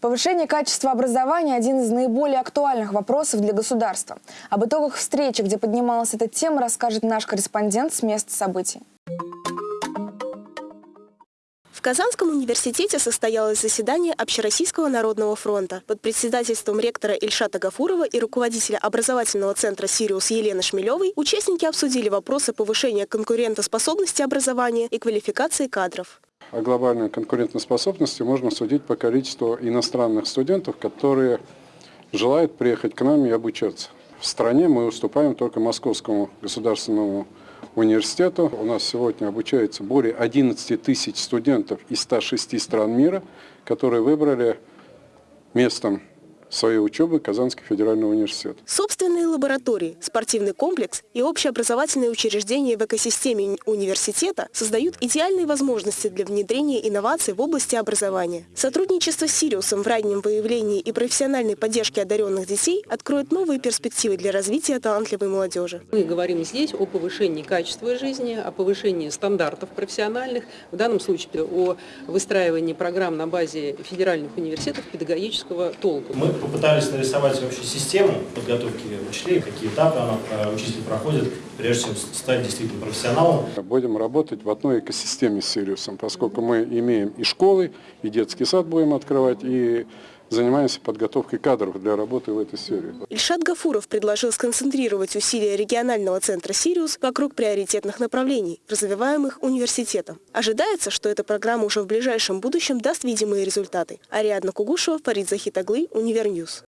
Повышение качества образования – один из наиболее актуальных вопросов для государства. Об итогах встречи, где поднималась эта тема, расскажет наш корреспондент с места событий. В Казанском университете состоялось заседание Общероссийского народного фронта. Под председательством ректора Ильшата Гафурова и руководителя образовательного центра «Сириус» Елены Шмелевой участники обсудили вопросы повышения конкурентоспособности образования и квалификации кадров. О глобальной конкурентоспособности можно судить по количеству иностранных студентов, которые желают приехать к нам и обучаться. В стране мы уступаем только Московскому государственному университету. У нас сегодня обучается более 11 тысяч студентов из 106 стран мира, которые выбрали местом своей учебы Казанский федеральный университет. Собственные лаборатории, спортивный комплекс и общеобразовательные учреждения в экосистеме университета создают идеальные возможности для внедрения инноваций в области образования. Сотрудничество с Сириусом в раннем выявлении и профессиональной поддержке одаренных детей откроет новые перспективы для развития талантливой молодежи. Мы говорим здесь о повышении качества жизни, о повышении стандартов профессиональных, в данном случае о выстраивании программ на базе федеральных университетов педагогического толка. Мы попытались нарисовать вообще систему подготовки учителей, какие этапы она, э, учитель проходит, прежде чем стать действительно профессионалом. Будем работать в одной экосистеме с Сириусом, поскольку мы имеем и школы, и детский сад будем открывать, и занимаемся подготовкой кадров для работы в этой сфере. Ильшат Гафуров предложил сконцентрировать усилия регионального центра «Сириус» вокруг приоритетных направлений, развиваемых университетом. Ожидается, что эта программа уже в ближайшем будущем даст видимые результаты. Ариадна Кугушева, Фарид Захитаглы, Univer News.